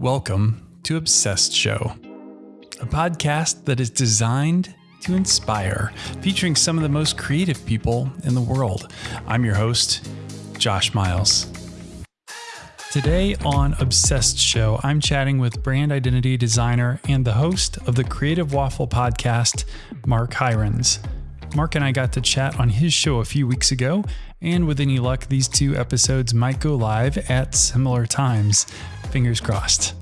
Welcome to Obsessed Show, a podcast that is designed to inspire, featuring some of the most creative people in the world. I'm your host, Josh Miles. Today on Obsessed Show, I'm chatting with brand identity designer and the host of the Creative Waffle podcast, Mark Heirens. Mark and I got to chat on his show a few weeks ago, and with any luck, these two episodes might go live at similar times. Fingers crossed.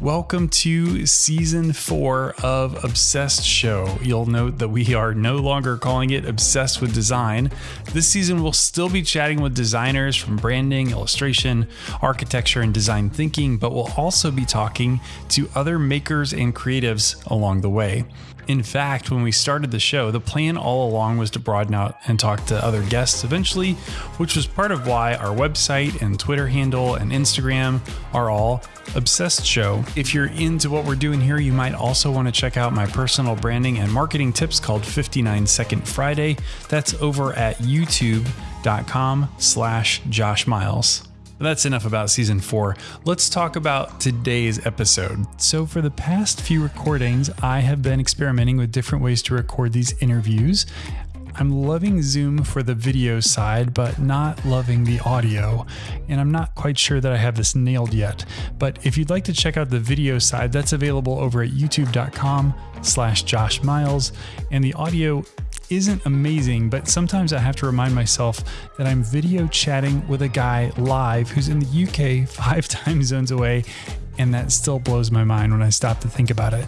Welcome to season four of Obsessed Show. You'll note that we are no longer calling it Obsessed with Design. This season, we'll still be chatting with designers from branding, illustration, architecture, and design thinking, but we'll also be talking to other makers and creatives along the way. In fact, when we started the show, the plan all along was to broaden out and talk to other guests eventually, which was part of why our website and Twitter handle and Instagram are all Obsessed Show. If you're into what we're doing here, you might also want to check out my personal branding and marketing tips called 59 Second Friday. That's over at youtube.com slash Josh Miles. That's enough about season four. Let's talk about today's episode. So, for the past few recordings, I have been experimenting with different ways to record these interviews. I'm loving Zoom for the video side, but not loving the audio. And I'm not quite sure that I have this nailed yet. But if you'd like to check out the video side, that's available over at youtube.com slash Josh Miles. And the audio isn't amazing, but sometimes I have to remind myself that I'm video chatting with a guy live who's in the UK five time zones away, and that still blows my mind when I stop to think about it.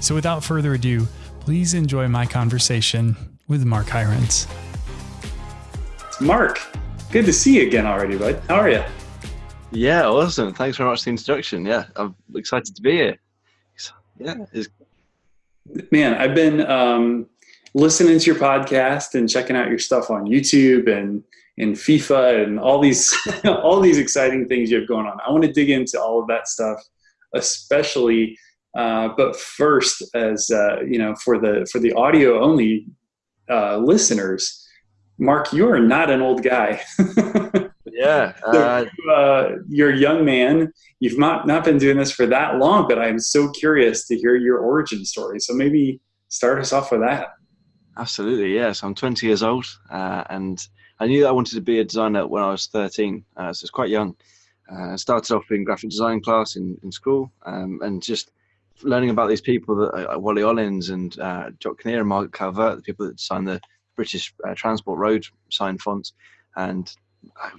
So without further ado, please enjoy my conversation with Mark Heirens. Mark, good to see you again already, bud. How are you? Yeah, awesome. Thanks very much for the introduction. Yeah, I'm excited to be here. Yeah, it's man, I've been um, listening to your podcast and checking out your stuff on YouTube and and FIFA and all these all these exciting things you have going on. I want to dig into all of that stuff, especially. Uh, but first, as uh, you know, for the for the audio only uh, listeners, Mark, you are not an old guy. yeah, uh, uh, you're a young man. You've not not been doing this for that long, but I'm so curious to hear your origin story. So maybe start us off with that. Absolutely, yes. I'm 20 years old, uh, and I knew that I wanted to be a designer when I was 13, uh, so it's quite young. Uh, I started off in graphic design class in, in school, um, and just learning about these people that uh, Wally Olins and uh, Jock Kinneir and Margaret Calvert, the people that designed the British Transport Road sign fonts, and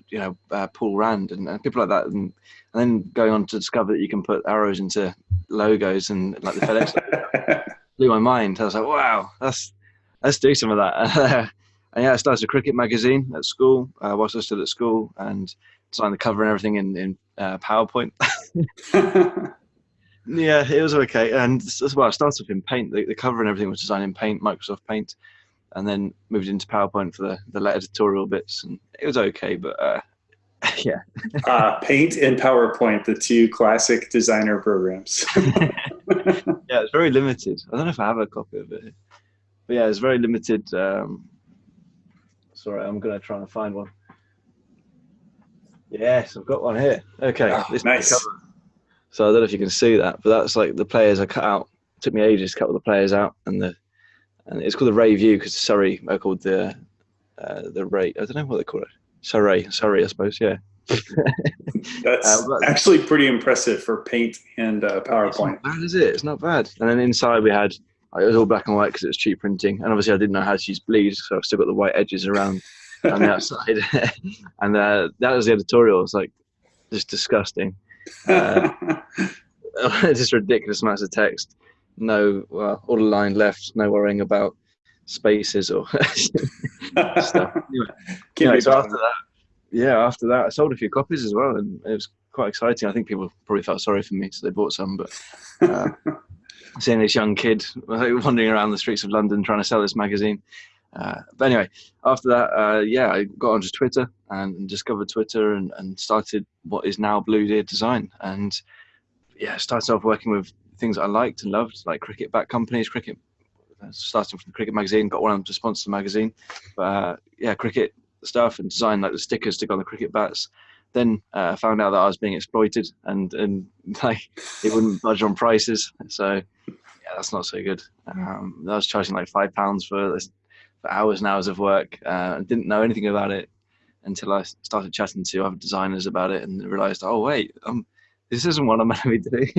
you know uh, Paul Rand and, and, people like that, and, and, then going on to discover that you can put arrows into logos and like the FedEx blew my mind. I was like, wow, that's let's do some of that. and yeah, I started a cricket magazine at school uh, whilst I was still at school and designed the cover and everything in in uh, PowerPoint. yeah, it was okay. And as well, I started off in Paint. The, the cover and everything was designed in Paint, Microsoft Paint and then moved into PowerPoint for the, the editorial bits, and it was okay, but uh, yeah. uh, Paint and PowerPoint, the two classic designer programs. yeah, it's very limited. I don't know if I have a copy of it, but yeah, it's very limited. Um, sorry, I'm gonna try and find one. Yes, I've got one here. Okay, oh, this nice. So I don't know if you can see that, but that's like the players I cut out. It took me ages to cut all the players out, and the and it's called the Ray View because Surrey are called the uh, the Ray. I don't know what they call it. Surrey, Surrey, I suppose. Yeah. That's uh, actually pretty impressive for Paint and uh, PowerPoint. It's bad, is it? It's not bad. And then inside we had it was all black and white because it was cheap printing, and obviously I didn't know how to use bleed, so I've still got the white edges around on the outside. and uh, that was the editorial. It's like just disgusting. Uh, just ridiculous amounts of text no well, all line left, no worrying about spaces or stuff. Anyway, so after that, yeah, after that, I sold a few copies as well, and it was quite exciting. I think people probably felt sorry for me, so they bought some. But uh, seeing this young kid wandering around the streets of London trying to sell this magazine. Uh, but anyway, after that, uh, yeah, I got onto Twitter and, and discovered Twitter and, and started what is now Blue Deer Design. And yeah, started off working with things I liked and loved, like cricket back companies, cricket. Starting from the cricket magazine, got one of them to sponsor the magazine. But uh, yeah, cricket stuff and design like the stickers to go on the cricket bats. then uh, found out that I was being exploited and and like it wouldn't budge on prices. So yeah, that's not so good. Um, I was charging like five pounds for this for hours and hours of work. Uh, didn't know anything about it until I started chatting to other designers about it and realized, oh wait, um, this isn't what I'm meant to be doing.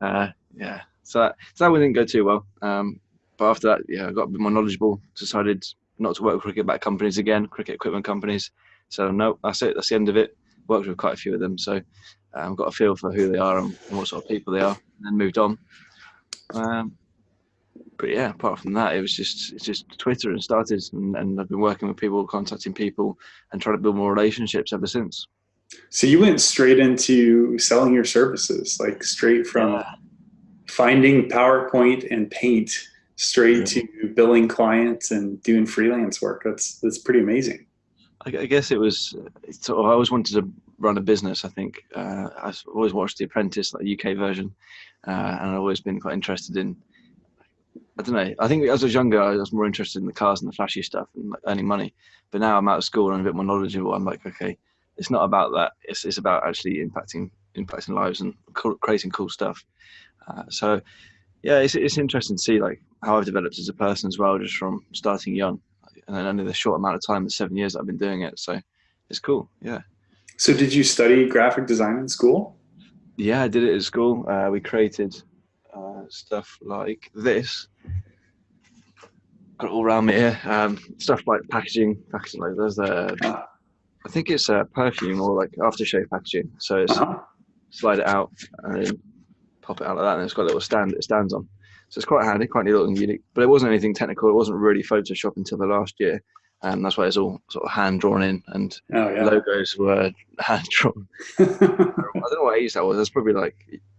uh, yeah, so that, so that didn't go too well. Um, but after that, yeah, I got a bit more knowledgeable. Decided not to work with cricket back companies again, cricket equipment companies. So no, that's it. That's the end of it. Worked with quite a few of them, so um, got a feel for who they are and what sort of people they are, and then moved on. Um, but yeah, apart from that, it was just it's just Twitter and started, and, and I've been working with people, contacting people, and trying to build more relationships ever since. So you went straight into selling your services, like straight from yeah. finding PowerPoint and Paint straight yeah. to billing clients and doing freelance work. That's that's pretty amazing. I, I guess it was. Sort of, I always wanted to run a business. I think uh, I've always watched The Apprentice, like the UK version, uh, and I've always been quite interested in I don't know. I think as I was younger, I was more interested in the cars and the flashy stuff and earning money. But now I'm out of school and I'm a bit more knowledgeable. I'm like, okay, it's not about that. It's it's about actually impacting impacting lives and creating cool stuff. Uh, so, yeah, it's it's interesting to see like how I've developed as a person as well, just from starting young and then only the short amount of time, the seven years I've been doing it. So, it's cool. Yeah. So, did you study graphic design in school? Yeah, I did it at school. Uh, we created uh, stuff like this. Got it all around me here. Um, stuff like packaging, packaging like there's a, I think it's a perfume or like aftershave packaging. So it's uh-huh. slide it out and then pop it out like that, and it's got a little stand it stands on. So it's quite handy, quite neat and unique. But it wasn't anything technical. It wasn't really Photoshop until the last year. And um, that's why it's all sort of hand drawn in and oh, yeah. logos were hand drawn. I don't know what age that was. That's probably like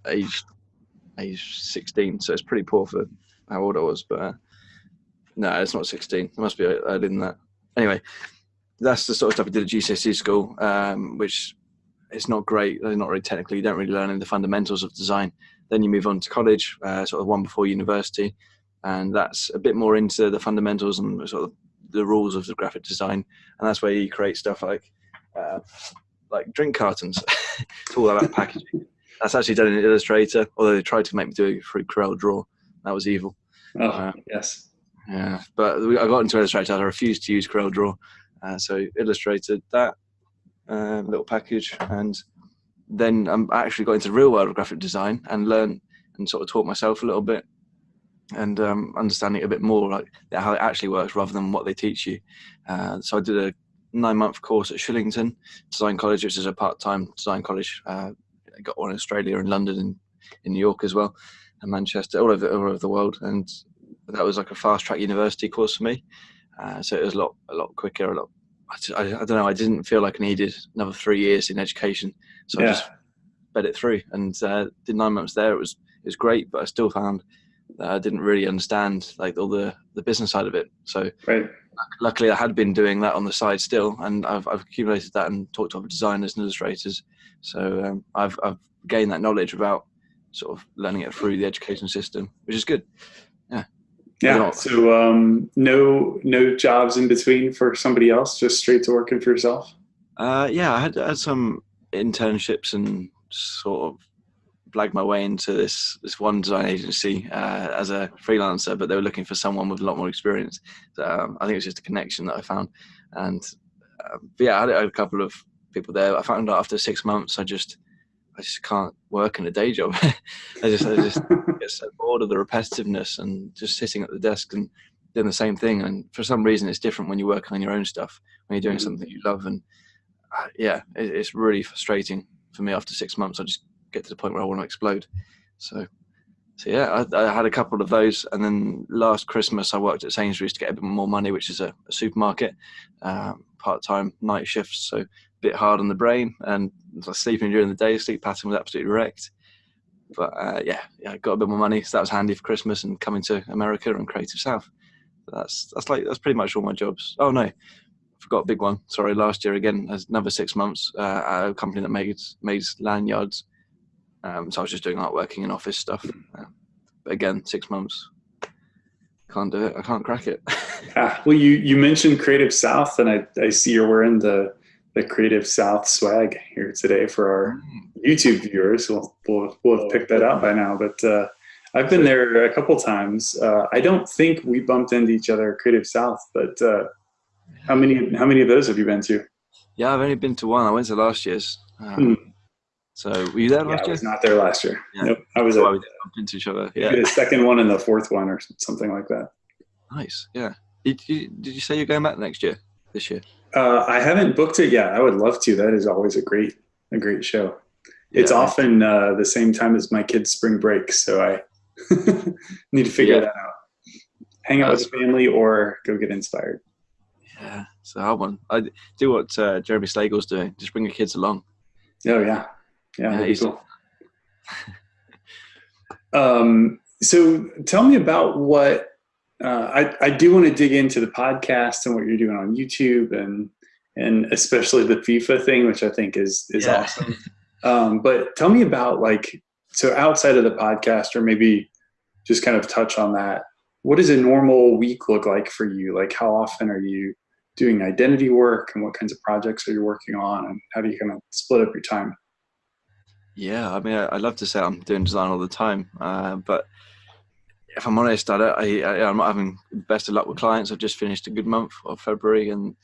age age 16, so it's pretty poor for how old I was. But uh, no, it's not 16. It must be earlier than that. Anyway, that's the sort of stuff I did at GCSE school, um, which is not great. They're Not really technically. You don't really learn any the fundamentals of design. Then you move on to college, uh, sort of one before university, and that's a bit more into the fundamentals and sort of the rules of the graphic design. And that's where you create stuff like uh, like drink cartons. it's all about packaging. That's actually done in Illustrator, although they tried to make me do it through Corel Draw. That was evil. Oh, uh, yes. Yeah, but I got into Illustrator. I refused to use Corel Draw. Uh, so illustrated that uh, little package and then I actually got into the real world of graphic design and learned and sort of taught myself a little bit and um, understanding it a bit more like how it actually works rather than what they teach you. Uh, so I did a nine month course at Shillington Design College, which is a part time design college uh, I got one in Australia and London and in New York as well, and Manchester, all over all over the world. And that was like a fast track university course for me. Uh, so it was a lot a lot quicker. A lot. I, I, don't know. I didn't feel like I needed another three years in education, so yeah. I just fed it through and uh, did nine months there. It was it was great, but I still found that I didn't really understand like all the the business side of it. So right. luckily, I had been doing that on the side still, and I've, I've accumulated that and talked to other designers and illustrators so um, I've, I've gained that knowledge about sort of learning it through the education system, which is good. Yeah. Yeah. So um, no no jobs in between for somebody else, just straight to working for yourself. Uh, yeah, I had, had some internships and sort of blagged my way into this this one design agency uh, as a freelancer, but they were looking for someone with a lot more experience. So, um, I think it was just a connection that I found, and um, yeah, I had a couple of people there. I found out after six months, I just, I just can't work in a day job. I just, I just get so bored of the repetitiveness and just sitting at the desk and doing the same thing. And for some reason, it's different when you're working on your own stuff, when you're doing mm-hmm. something you love. And uh, yeah, it, it's really frustrating for me after six months. I just get to the point where I want to explode. So, so yeah, I, I, had a couple of those, and then last Christmas I worked at Sainsbury's to get a bit more money, which is a, a supermarket, um, part-time night shifts. So a bit hard on the brain and sleeping during the day, sleep pattern was absolutely wrecked. But uh, yeah, yeah, got a bit more money, so that was handy for Christmas and coming to America and Creative South. That's that's like that's pretty much all my jobs. Oh no, forgot a big one. Sorry, last year again, another six months uh, at a company that made made lanyards. Um, so I was just doing art working in office stuff. Uh, but again, six months. Can't do it. I can't crack it. ah, well, you you mentioned Creative South, and I I see you're wearing the the Creative South swag here today for our. YouTube viewers. We'll, we'll, we'll have picked that out by now. But uh, I've been there a couple times. Uh, I don't think we bumped into each other at Creative South, but uh, how many how many of those have you been to? Yeah, I've only been to one. I went to last year's. Um, Hmm. So were you there Yeah, last I year? was not there last year. Yeah. Nope, I was That's at we bumped into each other. Yeah, the second one and the fourth one, or something like that. nice. Yeah. Did you, did you say you're going back next year? This year? Uh, I haven't booked it yet. I would love to. That is always a great a great show. It's often uh, the same time as my kids' spring break, so I need to figure Yeah. that out. Hang out with family or go get inspired. Yeah, it's a hard one. I do what uh, Jeremy Slagle's doing. Just bring your kids along. Oh yeah, yeah. he's- cool. um, so tell me about what uh, I, I do want to dig into the podcast and what you're doing on YouTube and and especially the FIFA thing, which I think is is Yeah. awesome. Um, but tell me about like so outside of the podcast, or maybe just kind of touch on that. What does a normal week look like for you? Like how often are you doing identity work, and what kinds of projects are you working on, and how do you kind of split up your time? Yeah, I mean, I, I love to say I'm doing design all the time, uh, but if I'm honest, I, don't, I, I I'm not having the best of luck with clients. I've just finished a good month of February, and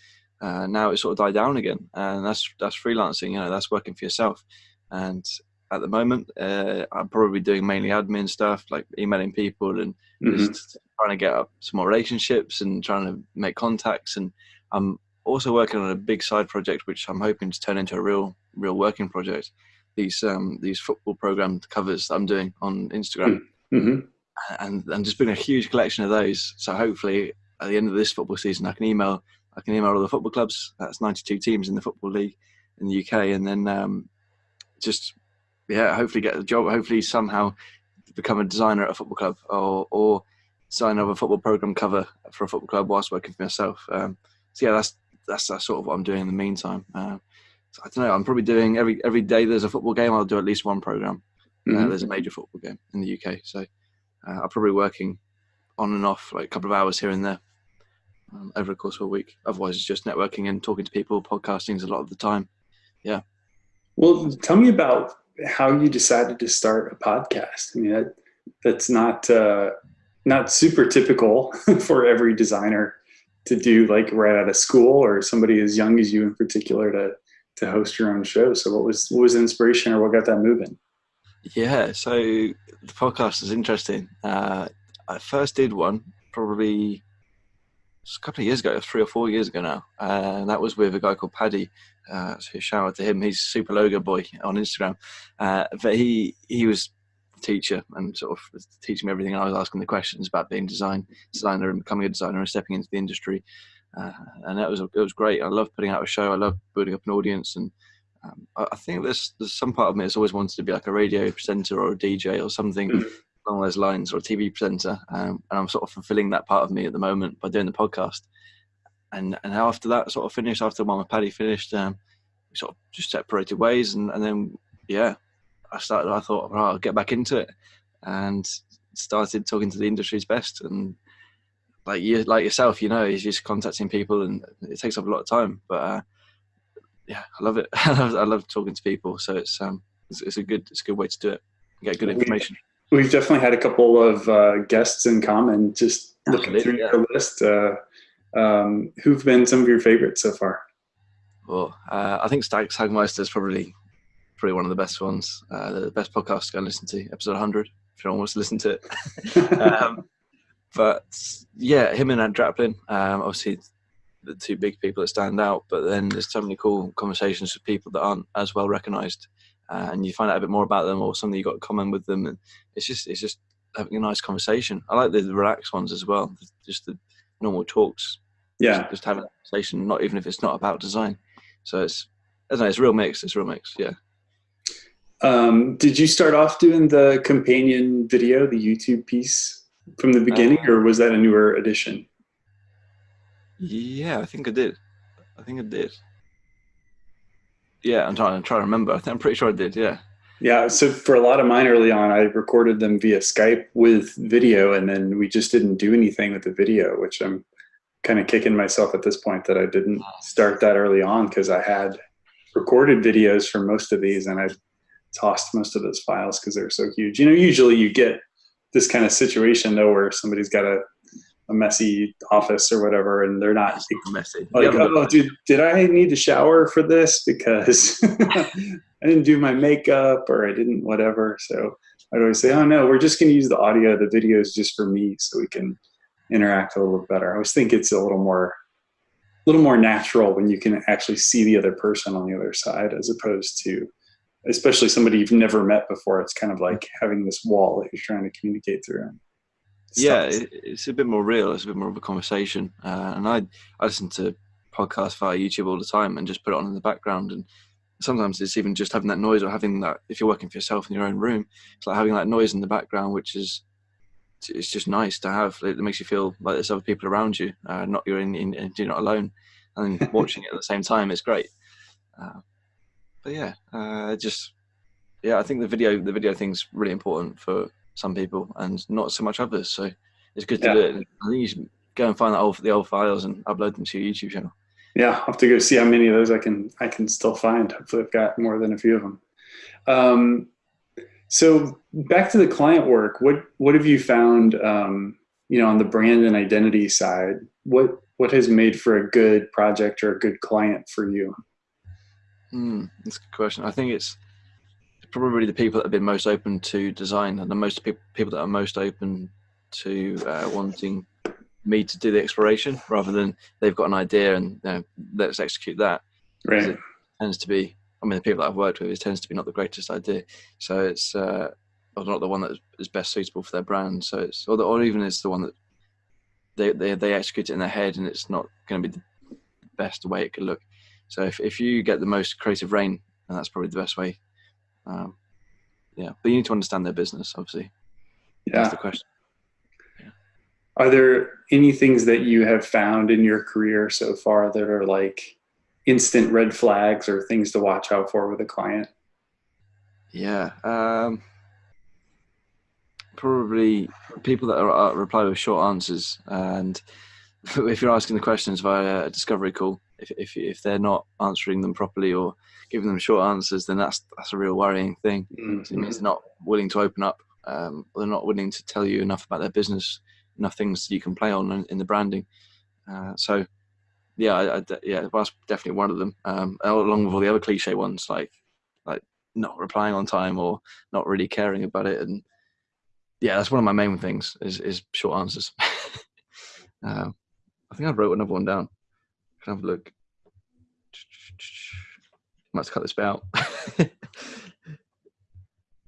uh, now it's sort of died down again. And that's that's freelancing. You know, that's working for yourself. And at the moment, uh, I'm probably doing mainly admin stuff, like emailing people and Mhm. just trying to get up some more relationships and trying to make contacts. And I'm also working on a big side project, which I'm hoping to turn into a real, real working project. These um, these football program covers that I'm doing on Instagram, hmm and and just bring a huge collection of those. So hopefully, at the end of this football season, I can email I can email all the football clubs. That's 92 teams in the football league in the UK, and then um, just yeah, hopefully get a job. Hopefully somehow become a designer at a football club, or or sign over a football program cover for a football club whilst working for myself. Um, so yeah, that's that's that's sort of what I'm doing in the meantime. Um, so I don't know. I'm probably doing every every day there's a football game. I'll do at least one program. Uh, Mhm. there's a major football game in the UK, so uh, I'm probably working on and off like a couple of hours here and there um, over the course of a week. Otherwise, it's just networking and talking to people. Podcasting is a lot of the time. Yeah. Well, tell me about how you decided to start a podcast. I mean, that, that's not uh, not super typical for every designer to do, like right out of school, or somebody as young as you in particular to to host your own show. So, what was what was the inspiration, or what got that moving? Yeah, so the podcast is interesting. Uh, I first did one probably a couple of years ago, three or four years ago now, uh, and that was with a guy called Paddy. Uh, so shout out to him. He's super logo boy on Instagram. Uh, but he he was teacher and sort of teaching me everything. I was asking the questions about being design designer and becoming a designer and stepping into the industry. Uh, and that was it was great. I love putting out a show. I love building up an audience and um, I, think there's there's some part of me that's always wanted to be like a radio presenter or a DJ or something Mhm. along those lines, or a TV presenter. Um, and I'm sort of fulfilling that part of me at the moment by doing the podcast. And and after that sort of finished, after with Paddy finished, um, we sort of just separated ways, and, and then yeah, I started. I thought, right, I'll get back into it, and started talking to the industry's best and. Like you, like yourself, you know, he's just contacting people, and it takes up a lot of time. But uh, yeah, I love it. I love, I love talking to people. So it's um, it's, it's a good, it's a good way to do it. Get good We- information. We've definitely had a couple of uh, guests in common. Just looking Absolutely, through your list, uh, um, who've been some of your favorites so far? Well, uh, I think Stag Sagmeister is probably probably one of the best ones. Uh, the best podcast to go and listen to, episode 100, if anyone wants to listen to it. um, but yeah, him and Ant Draplin, um, obviously the two big people that stand out. But then there's so many cool conversations with people that aren't as well recognised, uh, and you find out a bit more about them or something you got in common with them, and it's just it's just having a nice conversation. I like the, the relaxed ones as well, just the normal talks. yeah, just, just having a conversation, not even if it's not about design. So it's I know, it's a real mix. It's a real mix. Yeah. Um, did you start off doing the companion video, the YouTube piece from the beginning, Uh, or was that a newer addition? Yeah, I think I did. I think I did. Yeah, I'm trying. I'm trying to remember. I think I'm pretty sure I did. Yeah. Yeah, so for a lot of mine early on, I recorded them via Skype with video, and then we just didn't do anything with the video, which I'm kind of kicking myself at this point that I didn't start that early on because I had recorded videos for most of these and I tossed most of those files because they're so huge. You know, usually you get this kind of situation though where somebody's got a, a messy office or whatever and they're not messy. like, oh, did, did I need to shower for this because I didn't do my makeup or I didn't whatever. So I'd always say, oh no, we're just going to use the audio. The video is just for me so we can interact a little better. I always think it's a little more a little more natural when you can actually see the other person on the other side as opposed to especially somebody you've never met before it's kind of like having this wall that you're trying to communicate through yeah it, it's a bit more real it's a bit more of a conversation uh, and i i listen to podcasts via youtube all the time and just put it on in the background and sometimes it's even just having that noise or having that if you're working for yourself in your own room it's like having that noise in the background which is it's just nice to have. It makes you feel like there's other people around you, uh, not you're in, in, you're not alone, and watching it at the same time is great. Uh, but yeah, uh, just yeah, I think the video the video thing's really important for some people and not so much others. So it's good to yeah. do it. I think you should go and find old, the old files and upload them to your YouTube channel. Yeah, I'll have to go see how many of those I can I can still find. Hopefully, I've got more than a few of them. Um, so back to the client work, what what have you found? Um, you know, on the brand and identity side, what what has made for a good project or a good client for you? Hmm, that's a good question. I think it's probably the people that have been most open to design and the most pe- people that are most open to uh, wanting me to do the exploration rather than they've got an idea and you know, let's execute that. Right. It tends to be I mean, the people that I've worked with, it tends to be not the greatest idea. So it's uh, or not the one that is best suitable for their brand. So it's or, the, or even it's the one that they, they they execute it in their head, and it's not going to be the best way it could look. So if if you get the most creative rein, and that's probably the best way. Um, yeah, but you need to understand their business, obviously. Yeah. That's the question. Yeah. Are there any things that you have found in your career so far that are like instant red flags or things to watch out for with a client? Yeah, um, probably people that are, are reply with short answers, and if you're asking the questions via a discovery call, if, if if they're not answering them properly or giving them short answers, then that's that's a real worrying thing. Mm-hmm. It means they're not willing to open up, um, they're not willing to tell you enough about their business, enough things you can play on in, in the branding. Uh, so yeah, I, I, yeah, that's definitely one of them. Um, along with all the other cliche ones, like like not replying on time or not really caring about it, and yeah, that's one of my main things is is short answers. um, I think I wrote another one down. Can have a look. Might cut this bit out.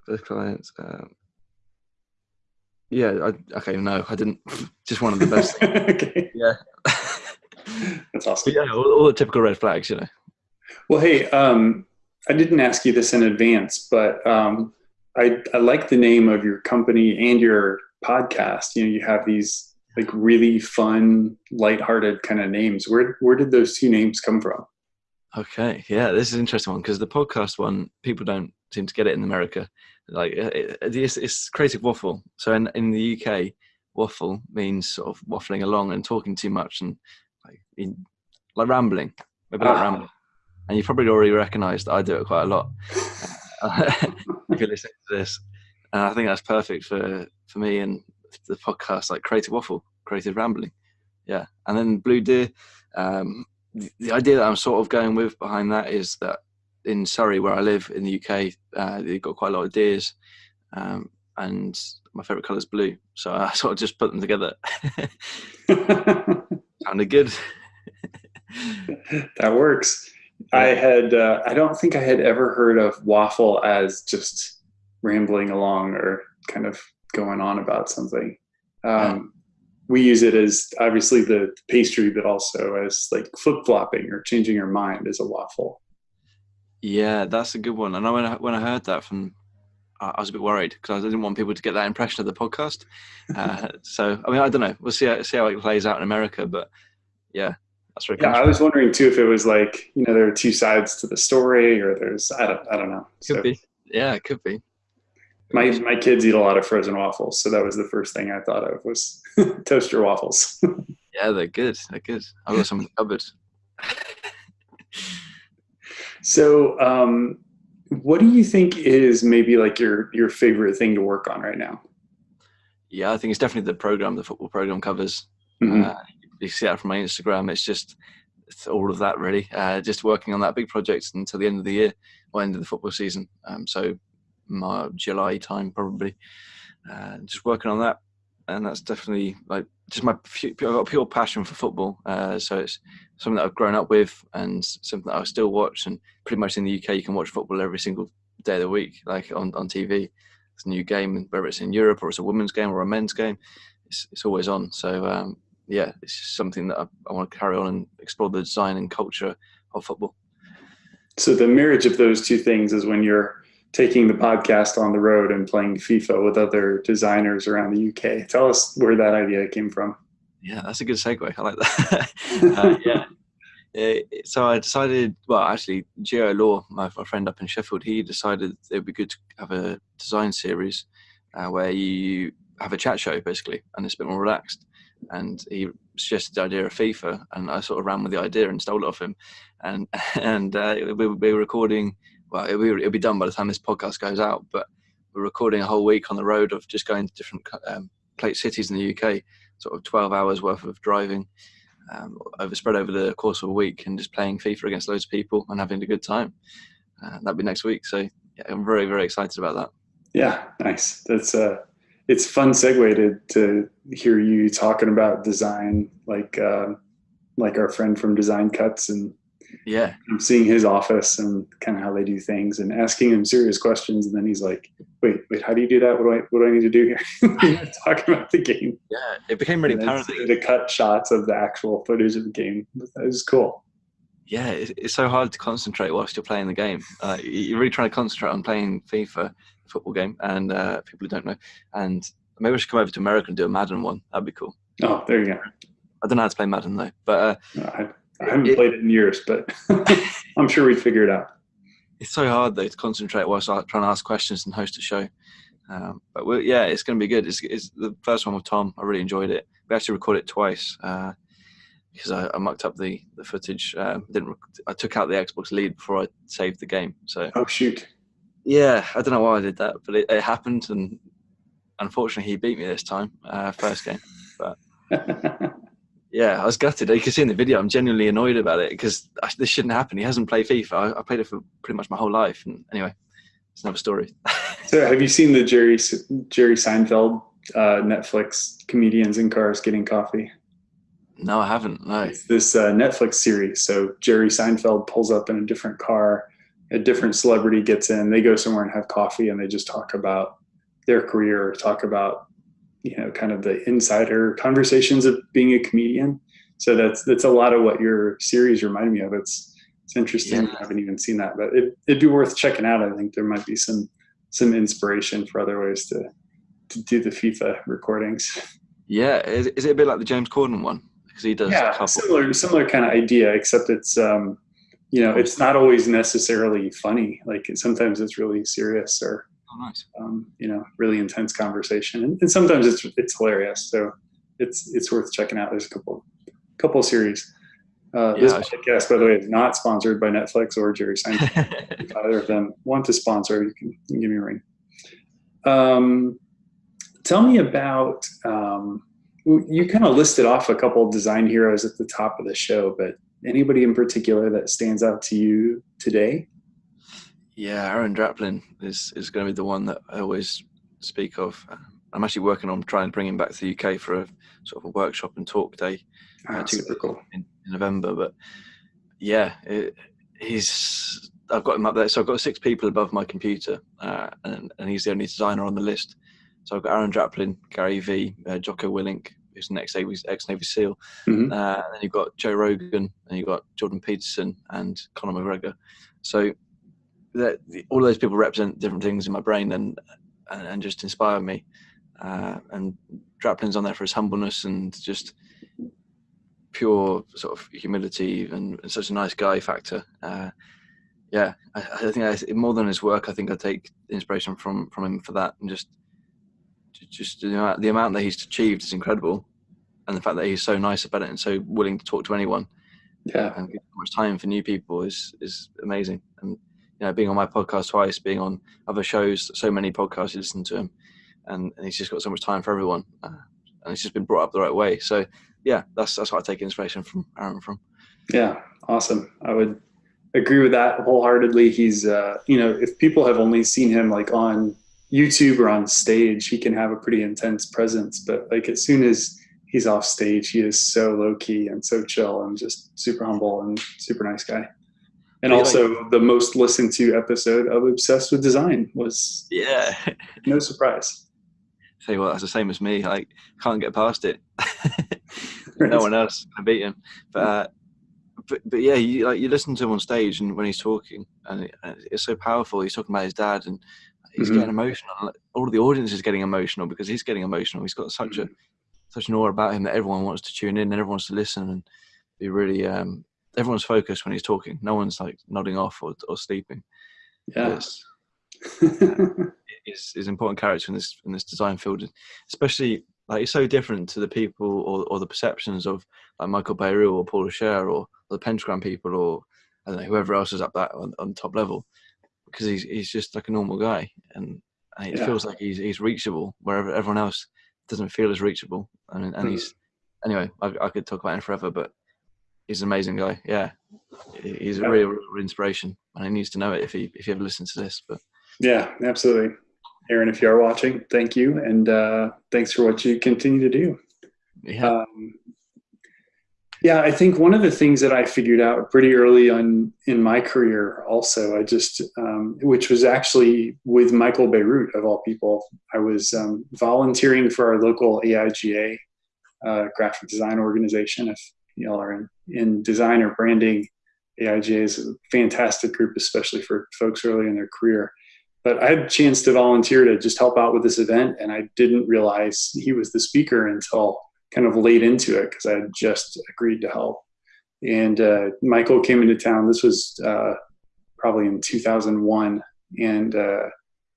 First clients. Um, yeah, I, okay, no, I didn't. Just one of the best. okay. Yeah. That's awesome. But yeah, all, all, the typical red flags, you know. Well, hey, um, I didn't ask you this in advance, but um, I, I like the name of your company and your podcast. You know, you have these like really fun, lighthearted kind of names. Where where did those two names come from? Okay, yeah, this is an interesting one because the podcast one people don't seem to get it in America. Like it, it's, it's creative waffle. So in in the UK, waffle means sort of waffling along and talking too much and like in, like rambling, like ah. rambling. And you probably already recognised I do it quite a lot. if you're listening to this, and I think that's perfect for for me and the podcast, like creative waffle, creative rambling. Yeah, and then Blue Deer. Um, the, the idea that I'm sort of going with behind that is that in Surrey, where I live in the UK, uh, they've got quite a lot of deers, um, and my favourite colour is blue. So I sort of just put them together. Sounded good. that works. I had, uh, I don't think I had ever heard of waffle as just rambling along or kind of going on about something. Um, we use it as obviously the pastry, but also as like flip flopping or changing your mind as a waffle. Yeah, that's a good one. And when I, when I heard that from I was a bit worried because I didn't want people to get that impression of the podcast. Uh, so, I mean, I don't know. We'll see how, see how it plays out in America. But yeah, that's very. Yeah, I was wondering too if it was like you know there are two sides to the story, or there's I don't I don't know. Could so, be. Yeah, it could be. My my kids eat a lot of frozen waffles, so that was the first thing I thought of was toaster waffles. Yeah, they're good. They're good. I've got some in the cupboard. So, um, what do you think is maybe like your your favorite thing to work on right now? Yeah, I think it's definitely the program, the football program covers. Mhm. Uh, you see that from my Instagram. It's just it's all of that really. Uh, just working on that big project until the end of the year or end of the football season. Um, so my July time probably. Uh, just working on that, and that's definitely like just my I've got pure passion for football. Uh, so it's something that I've grown up with and something that I still watch. And pretty much in the UK, you can watch football every single day of the week, like on, on TV. It's a new game, whether it's in Europe or it's a women's game or a men's game, it's, it's always on. So um, yeah, it's just something that I, I want to carry on and explore the design and culture of football. So the marriage of those two things is when you're taking the podcast on the road and playing FIFA with other designers around the UK. Tell us where that idea came from. Yeah, that's a good segue. I like that. uh, yeah. Uh, so I decided, well, actually, Gio Law, my, my friend up in Sheffield, he decided it would be good to have a design series uh, where you have a chat show basically, and it's a bit more relaxed. And he suggested the idea of FIFA, and I sort of ran with the idea and stole it off him. And and uh, we, we were recording. Well, it'll be, it'll be done by the time this podcast goes out, but we're recording a whole week on the road of just going to different um, plate cities in the UK, sort of 12 hours worth of driving um, over spread over the course of a week and just playing FIFA against loads of people and having a good time. Uh, that'll be next week. So yeah, I'm very, very excited about that. Yeah, nice. That's uh it's fun segue to to hear you talking about design like uh, like our friend from Design Cuts and Yeah, I'm seeing his office and kind of how they do things and asking him serious questions and then he's like, Wait, wait, how do you do that? What do I what do I need to do here? talking about the game. yeah. It became really apparent. to cut shots of the actual footage of the game. That was cool. yeah, it's so hard to concentrate whilst you're playing the game. Uh, you- you're really trying to concentrate on playing FIFA, football game, and uh, people who don't know. And maybe we should come over to America and do a Madden one. That'd be cool. Oh, there you go. I don't know how to play Madden though, but uh, I, haven't It- played it in years, but I'm sure we'd figure it out. it's so hard though to concentrate whilst I- trying to ask questions and host a show. Um, but yeah, it's going to be good. It's, it's the first one with Tom. I really enjoyed it. We actually recorded it twice uh, because I, I mucked up the the footage. Um, didn't rec- I took out the Xbox lead before I saved the game. So Oh shoot. yeah, I don't know why I did that, but it, it happened, and unfortunately he beat me this time, uh, first game. Yeah, I was gutted. You can see in the video, I'm genuinely annoyed about it because this shouldn't happen. He hasn't played FIFA. I, I played it for pretty much my whole life. And anyway, it's another story. so have you seen the Jerry Jerry Seinfeld uh, Netflix comedians in cars getting coffee? no, I haven't. No. It's this uh, Netflix series. So Jerry Seinfeld pulls up in a different car, a different celebrity gets in, they go somewhere and have coffee and they just talk about their career, talk about you know kind of the insider conversations of being a comedian. So that's that's a lot of what your series reminded me of. It's it's interesting. Yeah. I haven't even seen that, but it, it'd be worth checking out. I think there might be some some inspiration for other ways to to do the FIFA recordings. Yeah, is, is it a bit like the James Corden one? Because he does a yeah, couple. similar similar kind of idea, except it's um, you know it's not always necessarily funny. Like sometimes it's really serious or Oh, nice. um, you know really intense conversation, and, and sometimes it's it's hilarious. So it's it's worth checking out. There's a couple couple series. Uh, this Yeah, I podcast, by the way, is not sponsored by Netflix or Jerry Seinfeld. if either of them want to sponsor, you can, you can give me a ring. Um, tell me about um, you kind of listed off a couple of design heroes at the top of the show, but anybody in particular that stands out to you today? Yeah, Aaron Draplin is, is going to be the one that I always speak of. I'm actually working on trying to bring him back to the UK for a sort of a workshop and talk day Ah, Uh, super cool. in, in November. But yeah, it, he's I've got him up there. So I've got six people above my computer, uh, and, and he's the only designer on the list. So I've got Aaron Draplin, Gary V, uh, Jocko Willink, who's an ex-Navy, ex-Navy SEAL. Mhm. Uh, and then you've got Joe Rogan, and you've got Jordan Peterson and Conor McGregor. So that, all of those people represent different things in my brain and and, and just inspire me. Uh, and Draplin's on there for his humbleness and just pure sort of humility and, and such a nice guy factor. Uh, yeah, I, I think I, more than his work, I think I take inspiration from from him for that, and just just the amount, the amount that he's achieved is incredible, and the fact that he's so nice about it and so willing to talk to anyone Yeah. and give so much time for new people is is amazing. And you know, being on my podcast twice, being on other shows, so many podcasts, you listen to him, and, and he's just got so much time for everyone, uh, and he's just been brought up the right way. So yeah, that's that's what I take inspiration from Aaron from. Yeah. Awesome. I would agree with that wholeheartedly. He's, uh, you know, if people have only seen him like on YouTube or on stage, he can have a pretty intense presence. But like as soon as he's off stage, he is so low key and so chill and just super humble and super nice guy. And Yeah, also, the most listened to episode of Obsessed with Design was Yeah. no surprise. Say what, that's the same as me. Like, can't get past it. no one else can beat him. But, uh, but but yeah, you like you listen to him on stage and when he's talking, and it's so powerful. He's talking about his dad, and he's Mhm. getting emotional. All of the audience is getting emotional because he's getting emotional. He's got such a such an aura about him that everyone wants to tune in and everyone wants to listen and be really. Um, everyone's focused when he's talking. No one's like nodding off or, or sleeping. Yeah. It's, is is important character in this in this design field, especially like it's so different to the people or, or the perceptions of like Michael Bierut or Paula Scher or the Pentagram people or I don't know whoever else is up that on, on top level because he's he's just like a normal guy and, and it Yeah. feels like he's he's reachable wherever everyone else doesn't feel as reachable and and Mm. he's anyway I, I could talk about him forever but he's an amazing guy yeah he's a real, real inspiration and he needs to know it if he if he ever listens to this but yeah, absolutely. Aaron, if you are watching, thank you. And uh, thanks for what you continue to do. yeah Um, yeah, I think one of the things that I figured out pretty early on in my career, also, I just, um, which was actually with Michael Bierut of all people, I was um, volunteering for our local AIGA uh, graphic design organization. If y'all are in, in design or branding, AIGA is a fantastic group, especially for folks early in their career. But I had a chance to volunteer to just help out with this event, and I didn't realize he was the speaker until kind of late into it because I had just agreed to help. And uh, Michael came into town. This was uh, probably in 2001, and uh,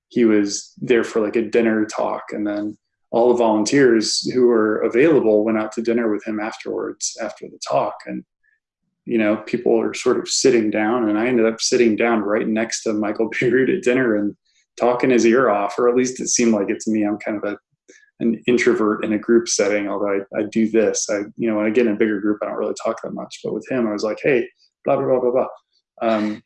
he was there for like a dinner talk. And then all the volunteers who were available went out to dinner with him afterwards after the talk. And you know, people are sort of sitting down, and I ended up sitting down right next to Michael Bierut at dinner and talking his ear off, or at least it seemed like it to me. I'm kind of a an introvert in a group setting, although I, I do this. I, you know, when I get in a bigger group, I don't really talk that much. But with him, I was like, hey, blah, blah, blah, blah, blah. Um,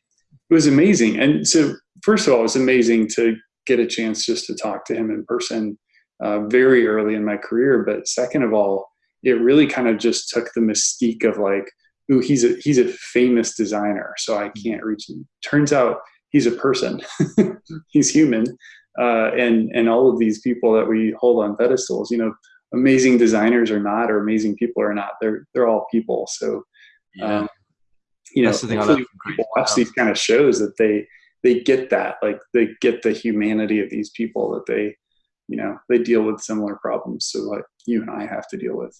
it was amazing. And so, first of all, it was amazing to get a chance just to talk to him in person uh, very early in my career. But second of all, it really kind of just took the mystique of like, ooh, he's a he's a famous designer, so I can't reach him. Turns out he's a person. he's human uh, and and all of these people that we hold on pedestals, you know, amazing designers or not, or amazing people or not, they're they're all people. So, yeah um, you know, That's the thing I hopefully love people watch these kind of shows that they they get that, like they get the humanity of these people that they, you know, they deal with similar problems. So like you and I have to deal with.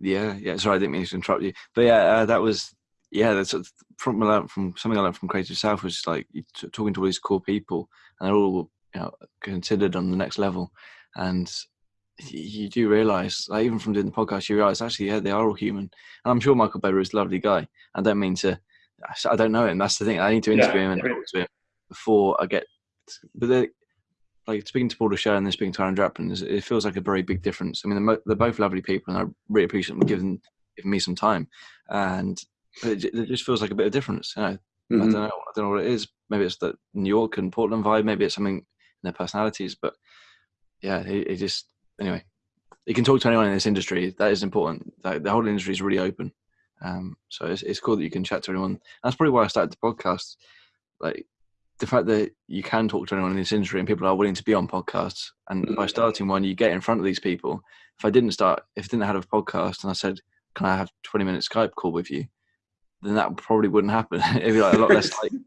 Yeah, yeah. Sorry, I didn't mean to interrupt you, but yeah, uh, that was yeah. That's from from something I learned from Creative South was like talking to all these cool people, and they're all you know considered on the next level, and you do realize, like, even from doing the podcast, you realize actually, yeah, they are all human. And I'm sure Michael Beber is a lovely guy. I don't mean to, I don't know him. That's the thing. I need to Yeah, interview him and talk to him before I get. But they- like speaking to Paula Scher and then speaking to Aaron Draplin, is- it feels like a very big difference. I mean, they're, mo- they're both lovely people, and I really appreciate them giving giving me some time. And it, it just feels like a bit of difference. You know, I Mhm. don't know. I don't know what it is. Maybe it's the New York and Portland vibe. Maybe it's something in their personalities. But yeah, it, it just anyway. You can talk to anyone in this industry. That is important. Like, the whole industry is really open. Um, so it's, it's cool that you can chat to anyone. That's probably why I started the podcast. Like the fact that you can talk to anyone in this industry and people are willing to be on podcasts. And by Mhm. starting one, you get in front of these people. If I didn't start, if I didn't have a podcast and I said, "Can I have twenty minute Skype call with you?" then that probably wouldn't happen. It'd be like a lot less like.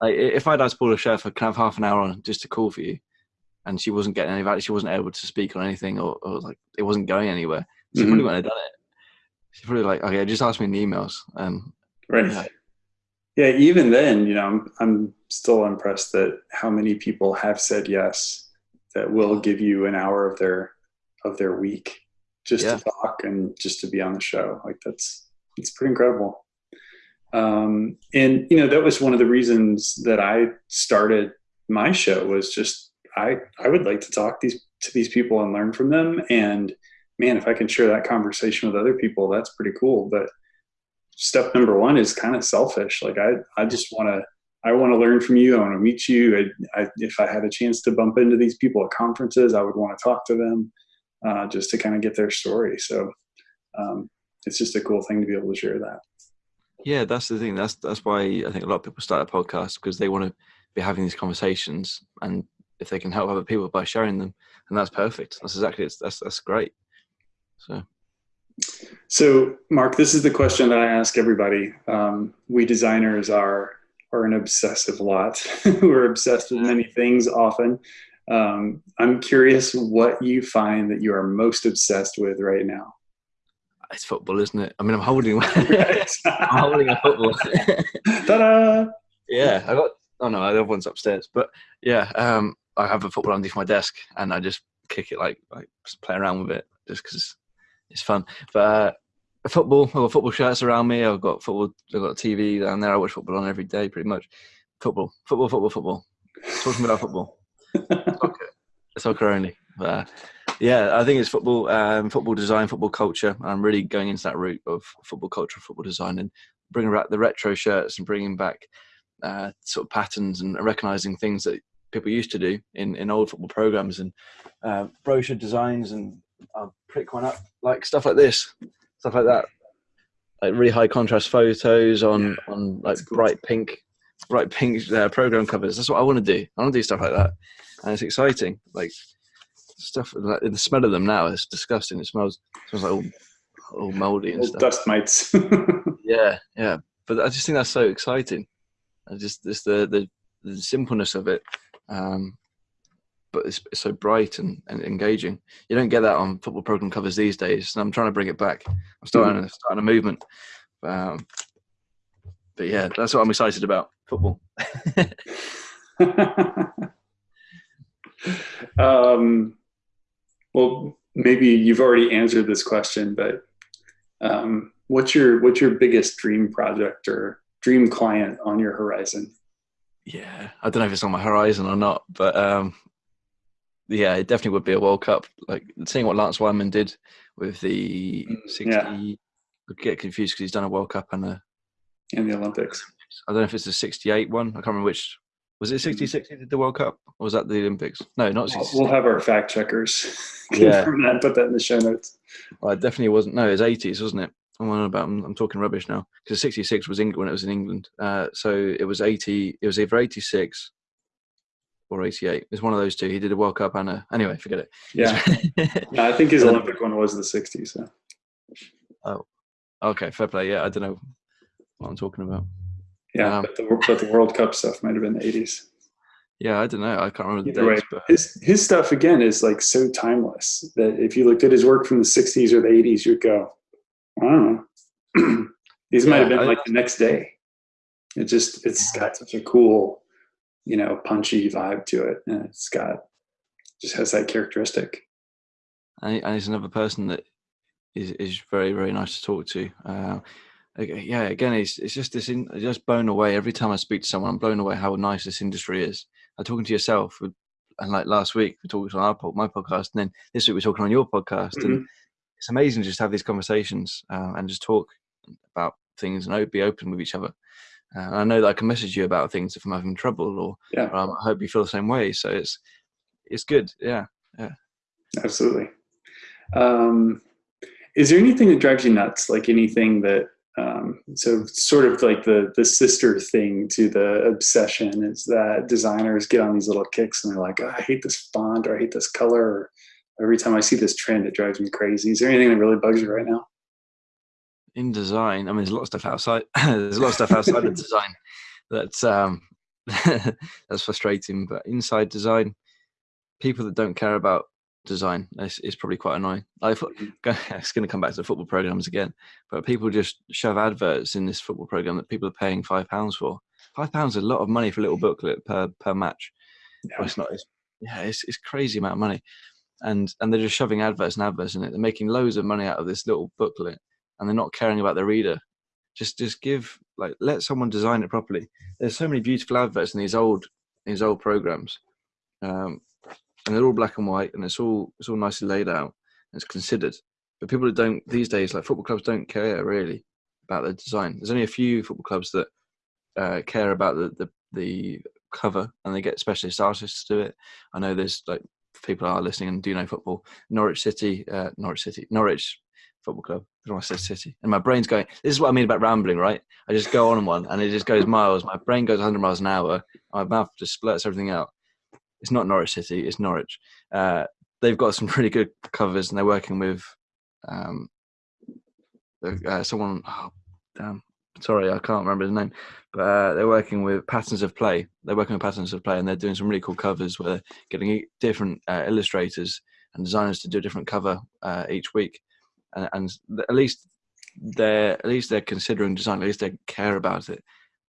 Like if I'd asked Paula Scher, can I have half an hour on just to call for you, and she wasn't getting any value, she wasn't able to speak on anything, or, or like it wasn't going anywhere. She Mhm. probably wouldn't have done it. She's probably like, okay, just ask me in the emails. Um, Right. Yeah. Yeah. Even then, you know, I'm, I'm still impressed that how many people have said yes that will give you an hour of their of their week just Yeah. to talk and just to be on the show. Like that's it's pretty incredible. Um, and you know that was one of the reasons that I started my show was just I I would like to talk these to these people and learn from them. And man, if I can share that conversation with other people, that's pretty cool. But step number one is kind of selfish. Like I I just want to I want to learn from you. I want to meet you. I, I, if I had a chance to bump into these people at conferences, I would want to talk to them uh, just to kind of get their story. So um, it's just a cool thing to be able to share that. Yeah, that's the thing. That's that's why I think a lot of people start a podcast because they want to be having these conversations, and if they can help other people by sharing them, and that's perfect. That's exactly that's that's great. So So, Mark, this is the question that I ask everybody. Um, we designers are are an obsessive lot. We're obsessed with many things often. Um, I'm curious what you find that you are most obsessed with right now. it's football, isn't it? I mean, I'm holding I'm holding a football. Ta-da! yeah, I got. Oh no, the other one's upstairs. But yeah, um, I have a football underneath my desk, and I just kick it like like just play around with it just because it's fun. But uh, football, I've got football shirts around me. I've got football. I've got a TV down there. I watch football on every day, pretty much. Football, football, football, football. Talking about football. Soccer, soccer only. But, uh, yeah, I think it's football, um, football design, football culture. I'm really going into that route of football culture, football design, and bringing back the retro shirts and bringing back uh, sort of patterns and recognizing things that people used to do in, in old football programs and uh, brochure designs and I'll prick one up like stuff like this, stuff like that, like really high contrast photos on on like cool. bright pink, bright pink uh, program covers. That's what I want to do. I want to do stuff like that, and it's exciting. Like stuff, like, the smell of them now is disgusting. It smells smells like all all moldy and Little stuff. dust mites. Yeah, yeah. But I just think that's so exciting. I just just the the, the simpleness of it. Um, but it's, it's so bright and, and engaging. You don't get that on football program covers these days. And I'm trying to bring it back. I'm starting, starting a movement. Um, but yeah, that's what I'm excited about. Football. um, well, maybe you've already answered this question, but um, what's your what's your biggest dream project or dream client on your horizon? Yeah, I don't know if it's on my horizon or not, but um, yeah, it definitely would be a World Cup. Like seeing what Lance Wyman did with the Mm, 60. yeah. I get confused because he's done a World Cup and a in the Olympics. I don't know if it's the 68 one. I can't remember which. Was it 66 he did the World Cup? Or was that the Olympics? No, not We'll, 66. we'll have our fact checkers Yeah. confirm that and put that in the show notes. Well, it definitely wasn't. No, it was 80s, wasn't it? I'm on about. I'm, I'm talking rubbish now because 66 was England when it was in England. Uh, so it was 80. It was either 86 or 88. It was one of those two. He did a World Cup and a. Anyway, forget it. Yeah, yeah I think his Olympic one was the '60s. So. okay, fair play. Yeah, I don't know what I'm talking about. Yeah, Um, but, the, but the World Cup stuff might have been the '80s. Yeah, I don't know. I can't remember the Either way, dates, but his his stuff again is like so timeless that if you looked at his work from the '60s or the '80s, you'd go, I don't know. These might have been I- like the next day. It just it's got such a cool, you know, punchy vibe to it, and it's got just has that characteristic. and, and he's another person that is, is very very nice to talk to. Uh, yeah, again, it's it's just this. In, just blown away every time I speak to someone. I'm blown away how nice this industry is. I'm talking to yourself, and like last week we talked on our my podcast, and then this week we're talking on your podcast, Mhm. and it's amazing to just have these conversations uh, and just talk about things and be open with each other. Uh, and I know that I can message you about things if I'm having trouble, or Yeah, um, I hope you feel the same way. So it's it's good. Yeah, yeah. absolutely. Um, is there anything that drives you nuts? Like anything that um, so sort of like the the sister thing to the obsession is that designers get on these little kicks and they're like, oh, I hate this font or I hate this color. Or every time I see this trend, it drives me crazy. Is there anything that really bugs you right now? In design, I mean, there's a lot of stuff outside. there's a lot of stuff outside of design that's um, that's frustrating. But inside design, people that don't care about design is, is probably quite annoying. I thought it's going to come back to the football programs again, but people just shove adverts in this football program that people are paying five pounds for. Five pounds is a lot of money for a little booklet per per match. Yeah. It's not. It's, yeah, it's it's crazy amount of money. and and they're just shoving adverts and adverts in it. They're making loads of money out of this little booklet, and they're not caring about the reader. Just just give like let someone design it properly. There's so many beautiful adverts in these old these old programs, um, and they're all black and white, and it's all it's all nicely laid out. And it's considered, but people that don't these days, like football clubs, don't care really about the design. There's only a few football clubs that uh, care about the, the the cover, and they get specialist artists to do it. I know there's like people are listening and do know football. Norwich City, uh, Norwich City, Norwich Football Club. I say City, and my brain's going. This is what I mean about rambling, right? I just go on one, and it just goes miles. My brain goes 100 miles an hour. My mouth just splurts everything out. It's not Norwich City. It's Norwich. Uh, they've got some really good covers, and they're working with um, uh, someone. Oh, damn, sorry, I can't remember his name, but uh, they're working with Patterns of Play. They're working with Patterns of Play, and they're doing some really cool covers where they're getting different uh, illustrators and designers to do a different cover uh, each week, and, and, at least they're at least they're considering design. At least they care about it.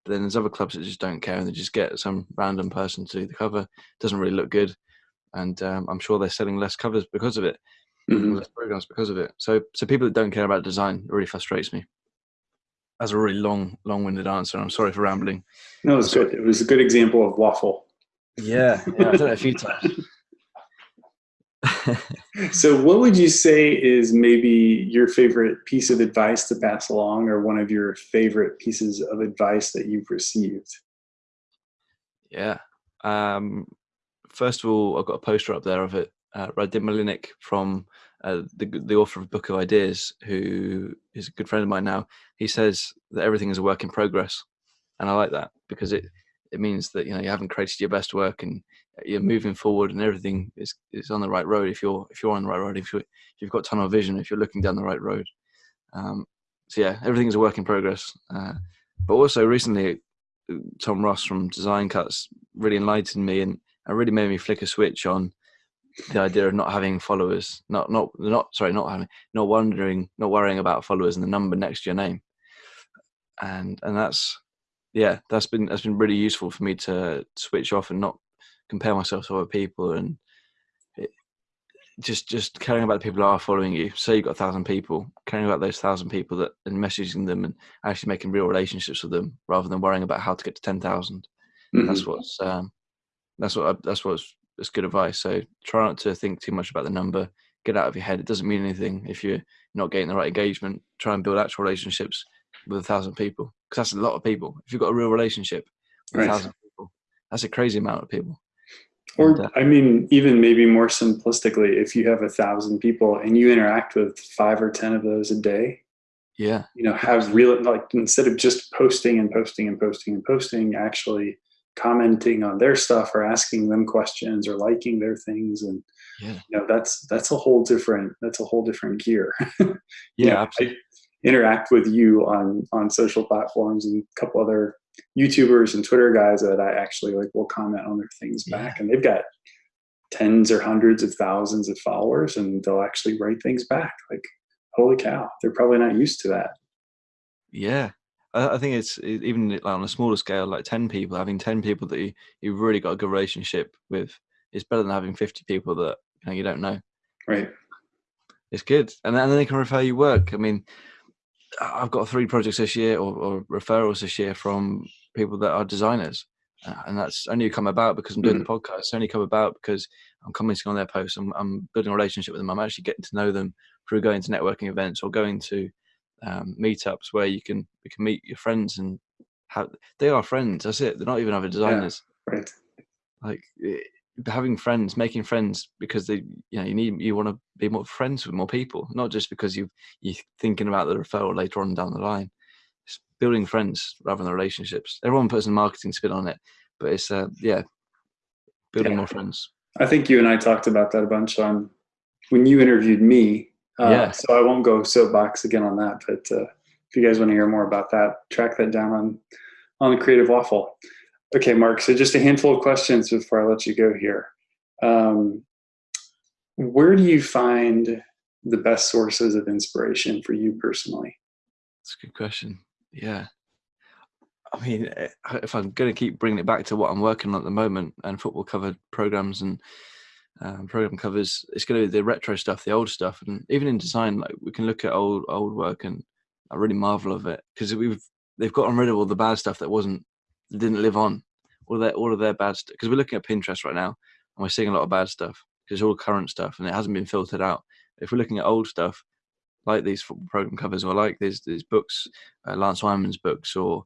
But then there's other clubs that just don't care, and they just get some random person to do the cover. It doesn't really look good, and um, I'm sure they're selling less covers because of it. Mm-hmm. Less programs because of it. So, so people that don't care about design really frustrates me. That's a really long, long-winded answer. I'm sorry for rambling. No, it was good. It was a good example of waffle. Yeah, yeah I've done it a few times. so, what would you say is maybe your favorite piece of advice to pass along, or one of your favorite pieces of advice that you've received? Yeah. Um, first of all, I've got a poster up there of it. Uh, Radim Malinic from uh, the the author of Book of Ideas, who is a good friend of mine now, he says that everything is a work in progress, and I like that because it it means that you know you haven't created your best work and you're moving forward and everything is is on the right road if you're if you're on the right road if you you've got tunnel vision if you're looking down the right road. Um, so yeah, everything is a work in progress. Uh, but also recently, Tom Ross from Design Cuts really enlightened me and, and really made me flick a switch on the idea of not having followers, not not not sorry, not having, not wondering, not worrying about followers and the number next to your name, and and that's yeah, that's been that's been really useful for me to switch off and not compare myself to other people and it, just just caring about the people who are following you. Say you've got a thousand people, caring about those thousand people that and messaging them and actually making real relationships with them rather than worrying about how to get to ten thousand. mm mm-hmm. That's what's um, that's what I, that's what's that's good advice. So try not to think too much about the number. Get out of your head. It doesn't mean anything if you're not getting the right engagement. Try and build actual relationships with a thousand people because that's a lot of people. If you've got a real relationship with right. a thousand people, that's a crazy amount of people. Or and, uh, I mean, even maybe more simplistically, if you have a thousand people and you interact with five or ten of those a day, yeah, you know, have real like instead of just posting and posting and posting and posting, actually commenting on their stuff or asking them questions or liking their things and yeah. you know that's that's a whole different that's a whole different gear yeah know, absolutely. I interact with you on on social platforms and a couple other youtubers and twitter guys that i actually like will comment on their things yeah. back and they've got tens or hundreds of thousands of followers and they'll actually write things back like holy cow they're probably not used to that yeah I, think it's even like on a smaller scale, like ten people, having ten people that you you really got a good relationship with is better than having fifty people that you know you don't know. Right. It's good, and then they can refer you work. I mean, I've got three projects this year or, or referrals this year from people that are designers, uh, and that's only come about because I'm doing mm-hmm. the podcast. It's only come about because I'm commenting on their posts. I'm, I'm building a relationship with them. I'm actually getting to know them through going to networking events or going to um, meetups where you can you can meet your friends and have they are friends. That's it. They're not even other designers. Yeah, right. Like having friends, making friends because they you know you need you want to be more friends with more people, not just because you you're thinking about the referral later on down the line. It's building friends rather than relationships. Everyone puts a marketing spin on it, but it's uh, yeah, building yeah. more friends. I think you and I talked about that a bunch on when you interviewed me uh, yeah. So I won't go soapbox again on that, but uh, if you guys want to hear more about that, track that down on on the Creative Waffle. Okay, Mark. So just a handful of questions before I let you go here. Um, where do you find the best sources of inspiration for you personally? That's a good question. Yeah. I mean, eh, if I'm going to keep bringing it back to what I'm working on at the moment and football covered programs and um, program covers. It's going to be the retro stuff, the old stuff, and even in design, like we can look at old old work and I really marvel of it because we've they've gotten rid of all the bad stuff that wasn't didn't live on, all their all of their bad stuff. Because we're looking at Pinterest right now and we're seeing a lot of bad stuff because it's all current stuff and it hasn't been filtered out. If we're looking at old stuff like these football program covers or like these these books, uh, Lance Wyman's books or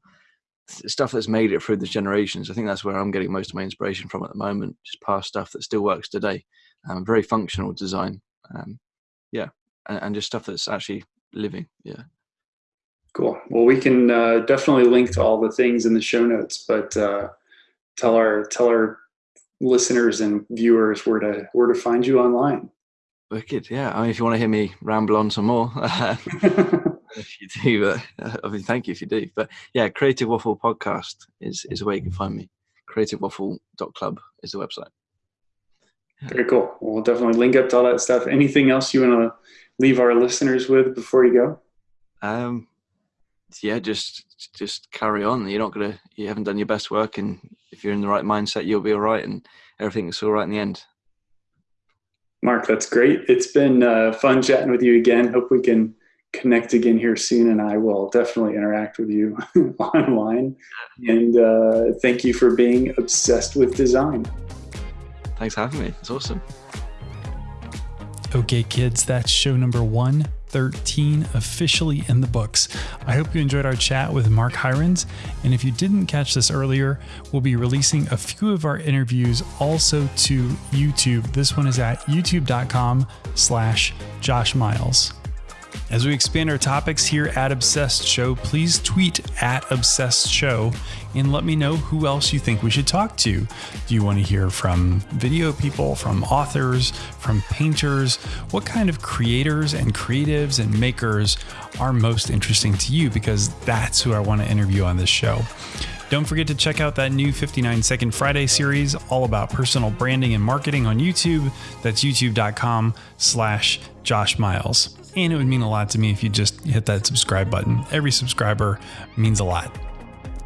stuff that's made it through the generations. I think that's where I'm getting most of my inspiration from at the moment. Just past stuff that still works today. Um, very functional design. Um, yeah, and, and, just stuff that's actually living. Yeah. Cool. Well, we can uh, definitely link to all the things in the show notes, but uh, tell our tell our listeners and viewers where to where to find you online. Wicked. Yeah. I mean, if you want to hear me ramble on some more. if you do, but uh, I mean, thank you if you do. But yeah, Creative Waffle Podcast is is where you can find me. CreativeWaffle.club is the website. Very cool. We'll definitely link up to all that stuff. Anything else you want to leave our listeners with before you go? Um, yeah, just just carry on. You're not gonna, you haven't done your best work, and if you're in the right mindset, you'll be all right, and everything's all right in the end. Mark, that's great. It's been uh, fun chatting with you again. Hope we can connect again here soon, and I will definitely interact with you online. And uh, thank you for being obsessed with design. Thanks for having me. It's awesome. Okay, kids, that's show number 113 officially in the books. I hope you enjoyed our chat with Mark Heirens. And if you didn't catch this earlier, we'll be releasing a few of our interviews also to YouTube. This one is at youtube.com slash Josh Miles. As we expand our topics here at Obsessed Show, please tweet at Obsessed Show and let me know who else you think we should talk to. Do you want to hear from video people, from authors, from painters? What kind of creators and creatives and makers are most interesting to you? Because that's who I want to interview on this show. Don't forget to check out that new 59 Second Friday series all about personal branding and marketing on YouTube. That's youtube.com slash Josh Miles and it would mean a lot to me if you just hit that subscribe button. Every subscriber means a lot.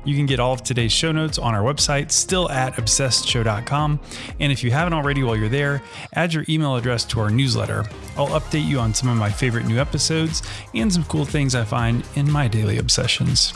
You can get all of today's show notes on our website, still at obsessedshow.com. And if you haven't already while you're there, add your email address to our newsletter. I'll update you on some of my favorite new episodes and some cool things I find in my daily obsessions.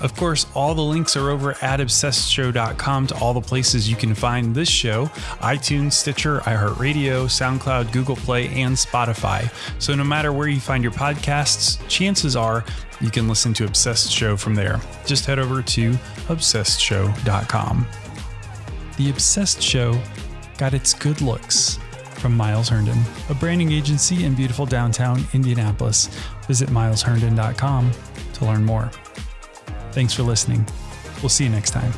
Of course, all the links are over at obsessedshow.com to all the places you can find this show iTunes, Stitcher, iHeartRadio, SoundCloud, Google Play, and Spotify. So no matter where you find your podcasts, chances are you can listen to Obsessed Show from there. Just head over to obsessedshow.com. The Obsessed Show got its good looks from Miles Herndon, a branding agency in beautiful downtown Indianapolis. Visit milesherndon.com to learn more. Thanks for listening. We'll see you next time.